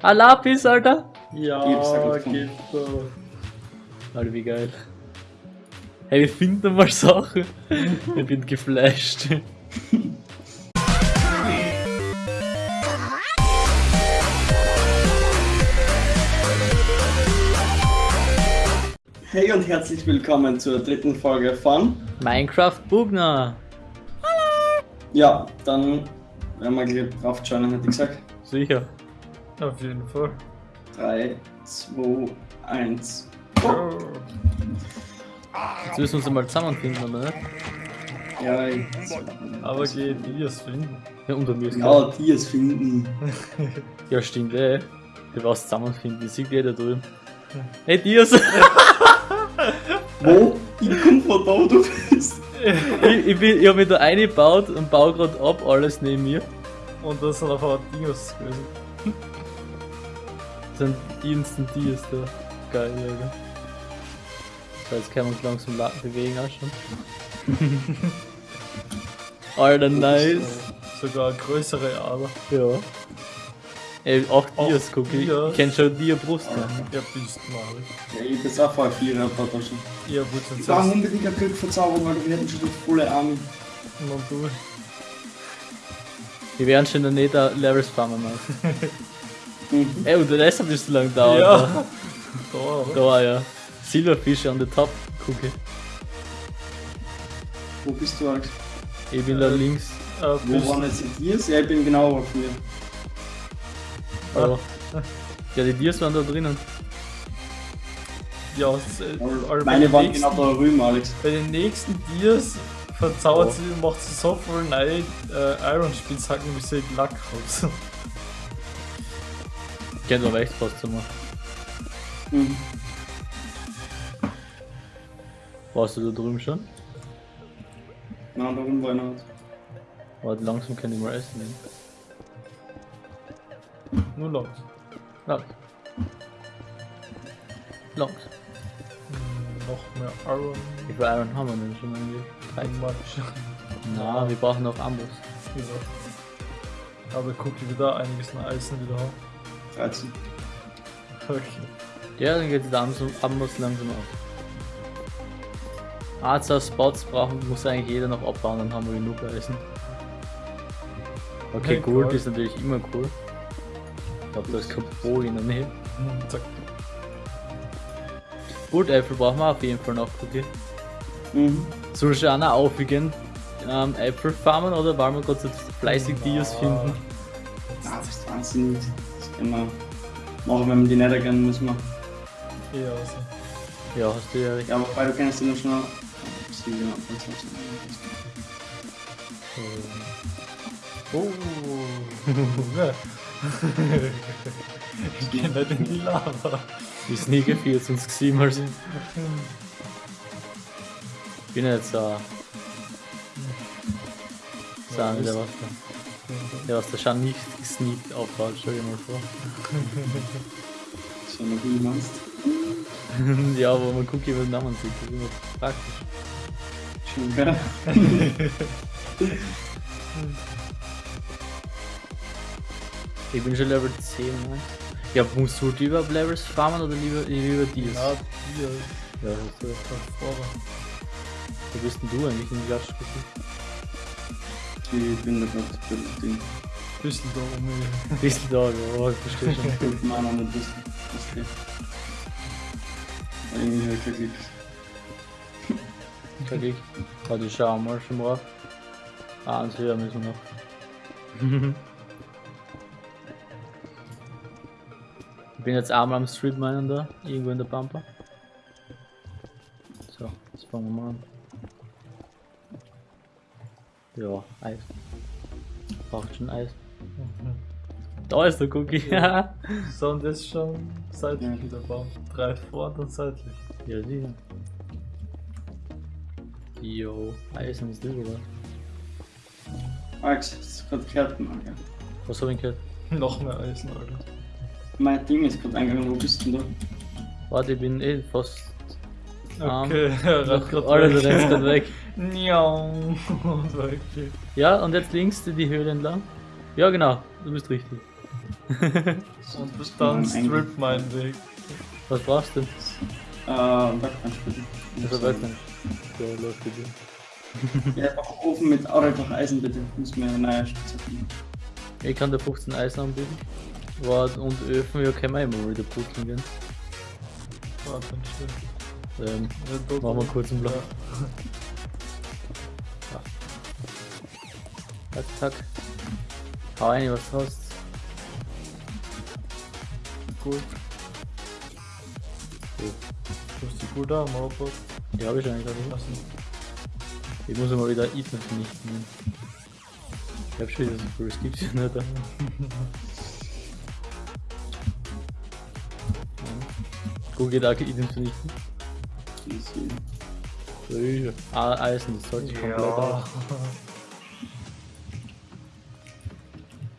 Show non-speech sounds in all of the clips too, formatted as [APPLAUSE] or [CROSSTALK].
Ah, Lapis, Alter! Ja, geht doch. Alter, wie geil. Hey, wir finden mal Sachen. ich bin geflasht. Hey und herzlich willkommen zur dritten Folge von. Minecraft Bugner. Ja, dann werden wir gleich drauf joinen, hätte ich gesagt. Sicher. Auf jeden Fall. 3, 2, 1. Oh. Jetzt müssen wir uns einmal zusammenfinden, oder nicht? Ja, ich, Aber geht die es finden. Ja, unter mir ist ja, die es finden. [LAUGHS] Ja, stimmt, ey. Du warst zusammenfinden, die sieht jeder drüben. Hey, Dias! [LAUGHS] Wo? Ich komm von da, wo du bist. [LAUGHS] ich, ich, bin, ich hab mich da eingebaut und baue gerade ab, alles neben mir. Und das sind auf einmal Dinos gewesen. Das sind die Instant Dias da. Geil, Alter. So, jetzt können wir uns langsam la- bewegen auch schon. [LAUGHS] Alter, nice. Sogar größere Ader. Ja. Ey, auch Auch Dias, guck ich. Kenn schon Dia Brust. ne? Ja, bist mal. Ja, ich bin auch voll viel da schon. Ja, gut, dann Ich brauche unbedingt eine Glückverzauberung, weil wir hätten schon die volle Arme. du du. Wir werden schon in der Nether Levels farmen machen. [LAUGHS] Mhm. Ey, und deshalb bist du lang da. Ja. Alter. Da, oder? Da, ja. Silberfisch on the top, gucke. Wo bist du, Alex? Ich bin da Äh, links. Äh, Wo waren jetzt die Dias? Ja, ich bin genau auf mir. Aber. Ja, die Dias waren da drinnen. ja, äh, Meine waren genau da drüben, Alex. Bei den nächsten Dias verzaubert Oh. sie und macht sie so viel neue äh, Iron Spitzhacken, wie sie Lack hat. Ich kenn aber echt fast zu machen. Mhm. Warst du da drüben schon? Nein, da oben war einer. Warte, langsam kann ich mal essen. gehen. Nur laut. Langs. Langs. Hm, Noch mehr Iron. Wie viel Iron haben wir denn schon. Matsch. [LAUGHS] Na, wir brauchen noch Ambus. Ja. Aber guck, wie wir da einiges an Eisen wieder haben. 13. Okay. Ja, dann geht der Ambus, Ambus langsam auf. Arzer Spots brauchen, muss eigentlich jeder noch abbauen, dann haben wir genug Eisen. Okay, Hey, Gold cool. ist natürlich immer cool. Ich glaube, da ist kein Bo in der Nähe. Hm, Zack. Gold Äpfel brauchen wir auf jeden Fall noch, okay. Mhm. Soll ich auch noch aufwiegen? Ähm, Äpfel farmen oder wollen wir gerade so fleißig Dias finden? Ah, das ist wahnsinnig. Wir machen, wenn wir die nicht erkennen, müssen wir. Eher also. Ja, hast du ja recht. Ja, wobei du kennst den schon. Sie, ja. Oh. Ja. [LAUGHS] ich geh nicht in die Lava. Die Sneaker 4 sonst gesehen mal sind. Ich bin jetzt so. So, Ja, der ist- was da. Der schon nicht gesneakt aufbaut, stell dir mal vor. So, noch nie meinst. [LAUGHS] ja, wo man guckt, wie man den Namen sieht, das ist immer praktisch. Schön, gell? [LAUGHS] Ich bin schon Level 10, ne? Ja, musst du lieber Levels farmen oder lieber, lieber Dias? Ja, hier. Ja, du recht. Vorher. Wo bist denn du eigentlich in die Gaststätte? Ich bin da gerade das Ding. Bisschen da um du [LAUGHS] da, ja, ich verstehe schon. Fünf Mal noch nicht wissen. Okay. Irgendwie hab ich. Sag ich. Warte, ich schau mal schon drauf. Ah, eins höher müssen wir noch. ich bin jetzt einmal am Street Minen da, irgendwo in der Pampa. So, jetzt fangen wir mal an. Ja, Eis. Braucht schon Eis. Da ist der Cookie. ja, [LAUGHS] So, und das schon seitlich Ja. wieder bauen. Drei vor und seitlich. sicher. Jo, Eisen ist das oder? Alex, das ist gerade gehört, Mann? Was hab ich gehört? [LAUGHS] Noch mehr Eisen, Alter. Mein Ding ist gerade eingegangen, wo bist du denn Warte, ich bin eh fast. Okay, [LAUGHS] er rennt grad Alter, du weg. [LAUGHS] weg. [LAUGHS] Ja, und jetzt links die Höhle entlang. Ja, genau, du bist richtig. Und bis dann strip meinen Weg. Was brauchst du denn? Äh, Backbench bitte. Also Werkbank. Ja, läuft dir. Ja, einfach Ofen mit Aureitach Eisen bitte. Muss mir eine neue Stütze finden. Ich kann dir 15 Eisen anbieten. Wart und Öfen, ja, können wir immer wieder putzen gehen. Warte, dann stimmt. Ähm, Ja, Machen wir kurz einen Block. Ja. zack, zack. Hau rein, was du hast. Gut. Du hast die gut da, Mauerbock. Die habe ich eigentlich gerade. Lass Ich muss mal wieder Ethan vernichten. Ich hab schon wieder so viel, es gibt's ja nicht. [LAUGHS] Ja. Gut geht auch Ethan vernichten. Easy. Ja. Ah, Eisen, das sollte ich komplett.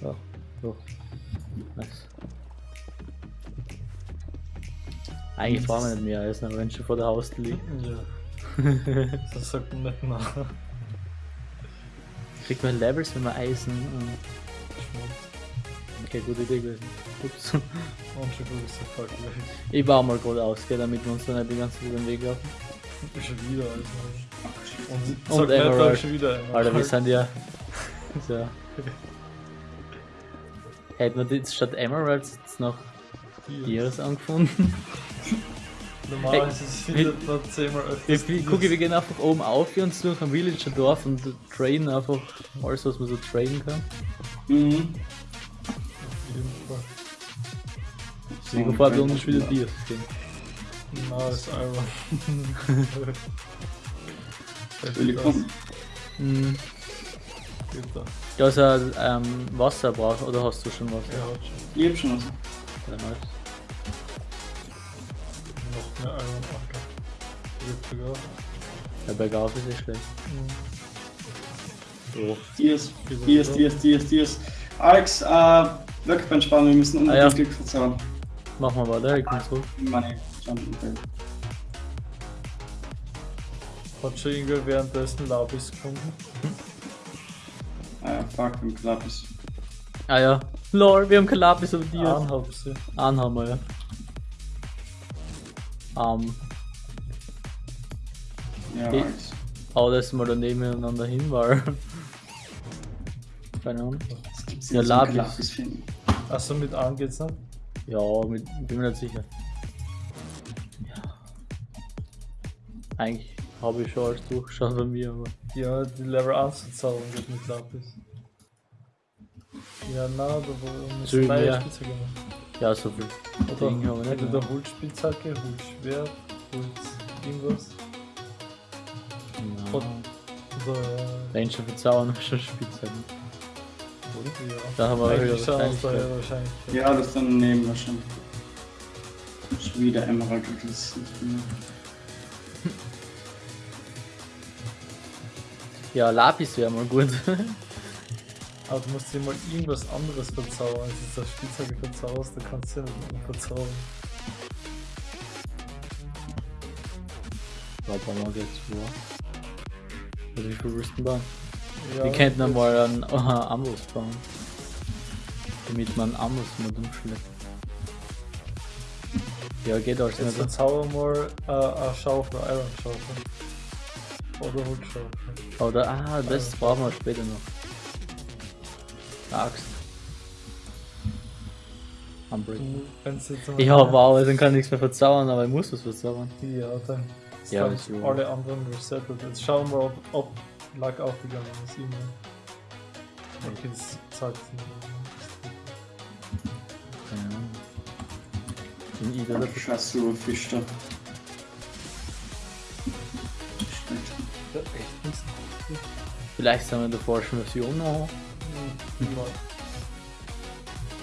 Ja, so. Nice. Eigentlich brauchen wir nicht mehr Eisen, aber wenn es schon vor der Haustür liegt. Ja. [LAUGHS] Das sagt man nicht nach. Kriegt man Levels, wenn man Eisen. ähm, Okay, gute Idee gewesen. Ups. [LAUGHS] Und schon der Fuck. Ich baue mal gerade aus, gell, damit wir uns dann nicht die ganze Zeit über den Weg laufen. Schon wieder alles neu. Und, Und Emerald. schon wieder Emerald. Alter, wir sind ja. [LAUGHS] So. Hätten wir jetzt statt Emeralds jetzt noch Hier. Dias angefunden? [LAUGHS] Normal Hey, ist es wir- findet man zehnmal öfters. Ich gucke, wir gehen einfach oben auf und durch ein Villager-Dorf und traden einfach alles, was man so traden kann. Mhm. Auf jeden Fall. Bevor wir uns wieder Dias gehen. Nice Iron. [LAUGHS] Willkommen. Mhm. Geht da. Du hast ja ähm, Wasser braucht, oder hast du schon Wasser? Ja, hat schon. Ich hab schon was. Ja, nice. Noch mehr Iron. Okay. Geht sogar. Ja, bergauf ist nicht schlecht. Mhm. So. Dias, Dias, Dias, Dias, Dias. Alex, äh, Workbench sparen, wir müssen unbedingt Ah, ja. Glück verzaubern. Machen wir weiter, ich komm zurück. Money. Jump Hat schon irgendwer währenddessen Labis gefunden? Ah ja, fuck, im Klappis. Ah ja. Lol, wir haben kein Lapis auf Dias. Einen hab sie. Einen haben wir, ja. Ähm, Ja, Die- Alex. hau das mal da nebeneinander hin, weil. Keine Ahnung. Ja, finden. Achso, mit an geht's nicht? Ja, mit, bin mir nicht sicher. Ja. Eigentlich habe ich schon alles durchgeschaut bei mir, aber. Ja, die Level 1 Verzauberung geht mit Lapis. Ja, na, da So, neue ja. Spitzhacke gemacht. Ja, so viel. Oder Ding haben wir nicht. mehr. Holzspitzhacke, Holzschwert, Holz irgendwas. Ja. Oder, äh, Wenn schon verzaubern, [LAUGHS] schon Spitzhacken. Ja. Da haben wir höhere Eigentlich daher Wahrscheinlichkeit. wahrscheinlich. Ja, das dann nehmen wir schon. Schon wieder Emerald, das ist nicht mehr. [LAUGHS] Ja, Lapis wäre mal gut. [LAUGHS] Aber du musst dir mal irgendwas anderes verzaubern. Als das Spitzhacke verzauberst, da kannst du ja nicht mehr verzaubern. Warte mal, jetzt wo. Also wie viel willst du denn? Ja, Wir könnten jetzt- einmal einen uh, Amboss bauen. Damit man Amboss mal umschlägt. Ja, geht alles Jetzt nicht. verzauber mal äh, eine Schaufel, eine Iron Schaufel. Oder Holzschaufel. Oder, ah, das brauchen wir später noch. Eine Axt. Jetzt einmal- Ja, wow, dann kann ich nichts mehr verzaubern, aber ich muss was verzaubern. Ja, dann Ja, alle anderen resettet. Jetzt schauen wir, ob, ob Lack aufgegangen ist. Immer. Okay, das zeigt es nicht. Ich da Der Scheiß Silberfisch da. Ja, echt nicht. Vielleicht sind wir in der falschen Version noch.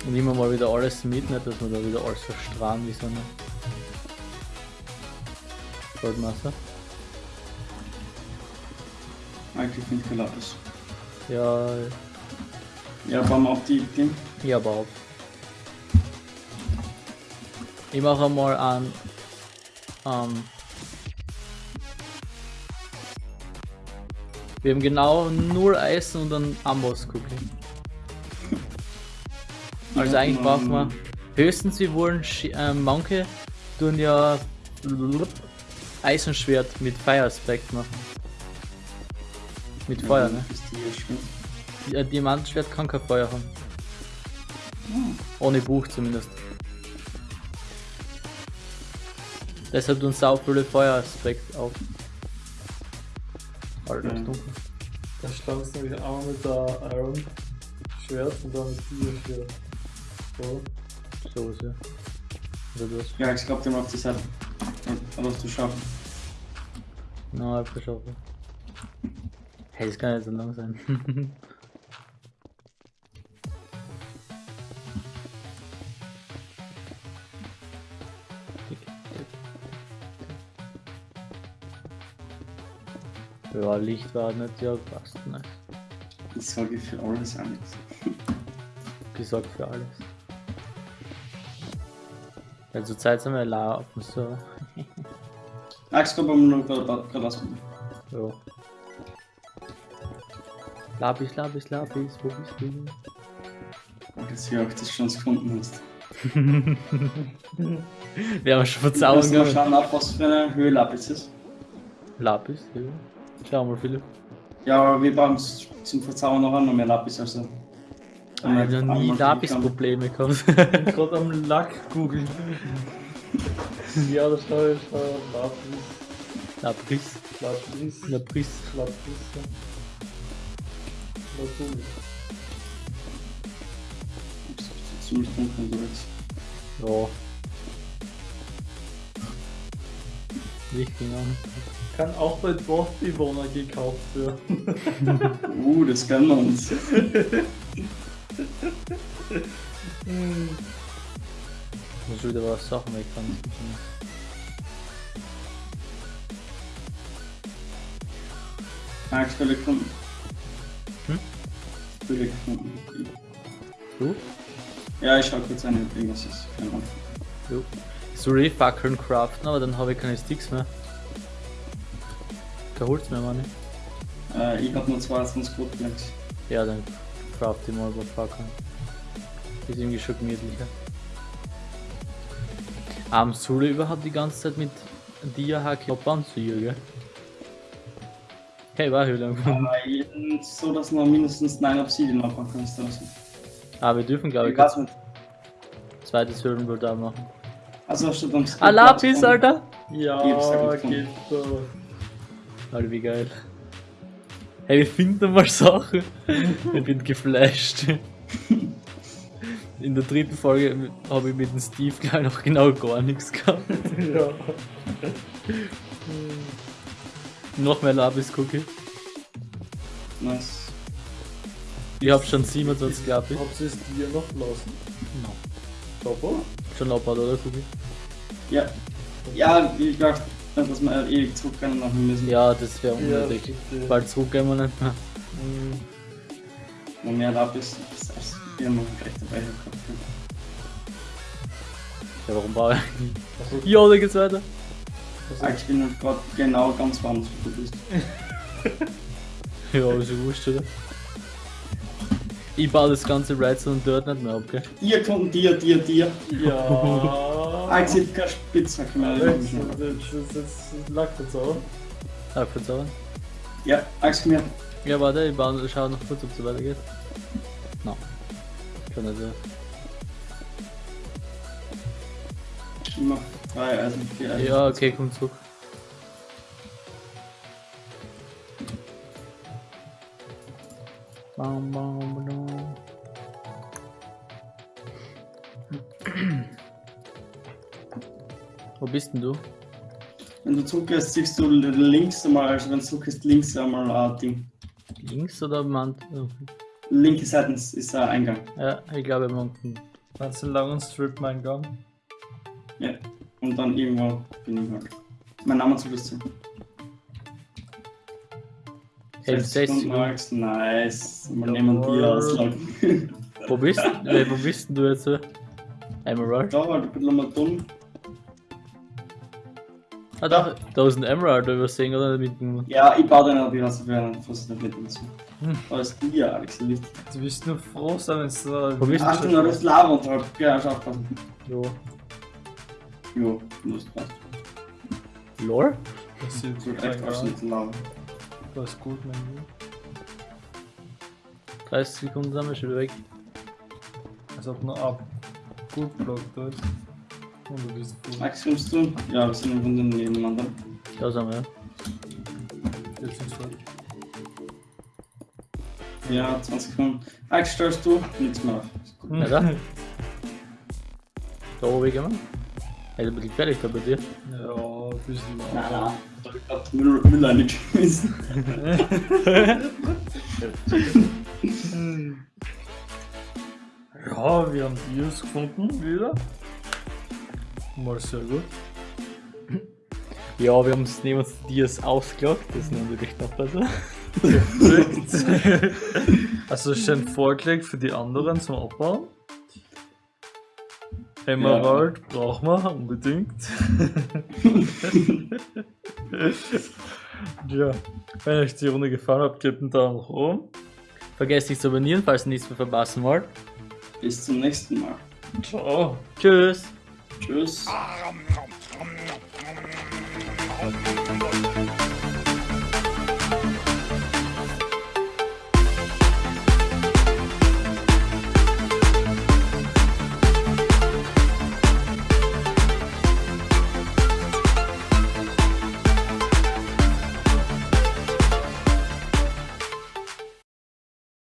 Und immer mal wieder alles mit, nicht, dass wir da wieder alles verstrahlen wie so eine Goldmasse. Eigentlich finde ich Lapis. Ja, Ja, bauen wir auch die Ding. ja, überhaupt. Ich mache mal an. Ähm, wir haben genau nur Eisen und einen Amboss Cookie. Also eigentlich brauchen wir höchstens, wir wollen ähm, manche tun ja Eisenschwert mit Fire Aspect machen. Mit Feuer, ne? Ist die. Ja, Diamantenschwert kann kein Feuer haben. Ohne Buch zumindest. Deshalb tun sau viele Feueraspekt auf. Alter, das ist dunkel. Dann schlagst du nämlich einmal mit der Iron Schwert und dann mit dir Schwert. So. So ist ja. Also das. Ja, ich glaube, der macht das halt. Aber du schaffen. Na, ich verschaffe. Hey, das kann nicht so lang sein. [LAUGHS] Ja, Licht war nicht, ja, passt nicht. Ich sage für alles Alex. Gesorgt für alles. Also Zeit sind wir laufen, so. Alex, komm, wir noch gerade gerade ausprobieren. Ja. Lapis, Lapis, Lapis, wo bist du? Jetzt hier auch das schon gefunden hast. [LAUGHS] Wir haben schon mal gehabt. schauen, ab, was für eine Höhe Lapis ist. Lapis, ja. Schau mal, Philipp. Ja, aber wir brauchen zum Verzaubern noch einmal mehr Lapis, also. Ich habe noch nie Lapis-Probleme gehabt. [LAUGHS] Gerade am Lack googeln. [LAUGHS] ja, das schau ich schau. Lapis. Lapis. Lapis. Lapis. Lapis. Ja. Lapis. Ziemlich dunkel unterwegs. Ja. Licht ging an. Kann auch bei Dorfbewohner gekauft werden. [LAUGHS] Uh, das können wir uns. Muss wieder was Sachen weg kann. Gefunden. Hm? Gefunden. Du? Ja, ich schau kurz eine, irgendwas ist. Keine Ahnung. Jo. So Fackeln craften, aber dann habe ich keine Sticks mehr. Kein Holz mehr, Mann. Äh, ich hab nur zwei von Squadplex. Ja, dann craft ich mal über Fackeln. Ist irgendwie schon gemütlicher. Am Sule überhaupt die ganze Zeit mit Dia-Hacke anziehen, gell? Hey, war Höhle. Aber so, dass du noch mindestens 9 Obsidian abmachen kannst oder so. Aber wir dürfen, glaube Ich kein zweites Höhlenbild da machen. Also hast du dann Ah, Lapis, Alter! Ja, geht so. Alter, wie geil. Hey, wir finden mal Sachen. ich bin geflasht. In der dritten Folge habe ich mit dem Steve gleich noch genau gar nichts gehabt. Ja. Noch mehr Lapis Cookie. Nice. Ich habe schon 27 Lapis. Habt ihr es dir noch lassen? No. Papa? Schon abbaut, oder Cookie? Ja. Ja, ich glaube, dass wir halt ewig zurückrennen machen müssen. Ja, das wäre Ja, unnötig. bitte. Bald zurückgehen wir nicht mehr. Hm. Und mehr Lapis, das heißt, wir haben gleich dabei gehabt. Ja, warum war ich? Also, Ja, da geht's weiter. Ah, Ich bin gerade genau ganz woanders, wo du bist. [LAUGHS] Ja, ist ja wurscht, oder? Ich baue das ganze Redstone dort nicht mehr ab, gell? Dir kommt dir, dir, dir. ja. [LAUGHS] Ah, ich sehe keine Spitzhacke mehr. Das ist jetzt Lack verzaubert. Ah, verzaubern. Ja, komm her. Ja, warte, ich baue, schau noch kurz, ob es so weitergeht. No. Schon nicht so. Ja, okay, komm zurück. Bam, bam, bam. Wo bist denn du? Wenn du zurückgehst, siehst du links einmal, also wenn du zurückgehst, links einmal ein Ding. Links oder am Rand? Oh. Linke Seite ist ein Eingang. Ja, ich glaube am unten. Meinst du einen langen Strip-Eingang? Ja. Und dann irgendwo bin ich halt. Mein Name zu wissen. Hey, 60 Alex, nice. Mal nehmen die ausloggen. Wo bist, [LAUGHS] äh, wo bist denn du jetzt? so? Emerald? Da halt ein bisschen mal dumm. Ah, da, da ist ein Emerald übersehen oder mit dem. Ja, ich baue den aber wieder so für einen, nicht mit dazu. Als die, Alex, wichtig. Du bist nur froh sein, wenn es da. Wo bist du? Achtung, da ist Lava unterhalb. Ja, schau aufpassen. Jo. Jo, du musst passt. Lore? passiert so So echt kein was Gar. mit Lava. Das ist gut, mein Lieber. 30 Sekunden sind wir schon wieder weg. Als ob noch ab. Gut blockt da ist. Und du bist voll. Max, kommst du? Ja, wir sind im Grunde nebeneinander. Da sind wir, ja. Jetzt sind wir Ja, 20 Sekunden. Max, stellst du? Nichts mehr gut. Ja, [LAUGHS] da. Da oben gehen wir. Hey, ein bisschen gefährlich da bei dir. Ja, ein bisschen. Nein, nein. Da ich grad Müll, Müll reingeschmissen. [LAUGHS] Ja, wir haben Dias gefunden wieder. Mal sehr gut. Ja, wir haben es neben uns Dias ausgelockt, das ist natürlich noch besser. Perfekt. [LAUGHS] also schön vorgelegt für die anderen zum Abbauen. Emerald brauchen wir unbedingt. [LAUGHS] ja, wenn euch die Runde gefallen hat, gebt einen Daumen nach oben. Vergesst nicht zu abonnieren, falls ihr nichts mehr verpassen wollt. Bis zum nächsten Mal. Ciao. Tschüss! Tschüss.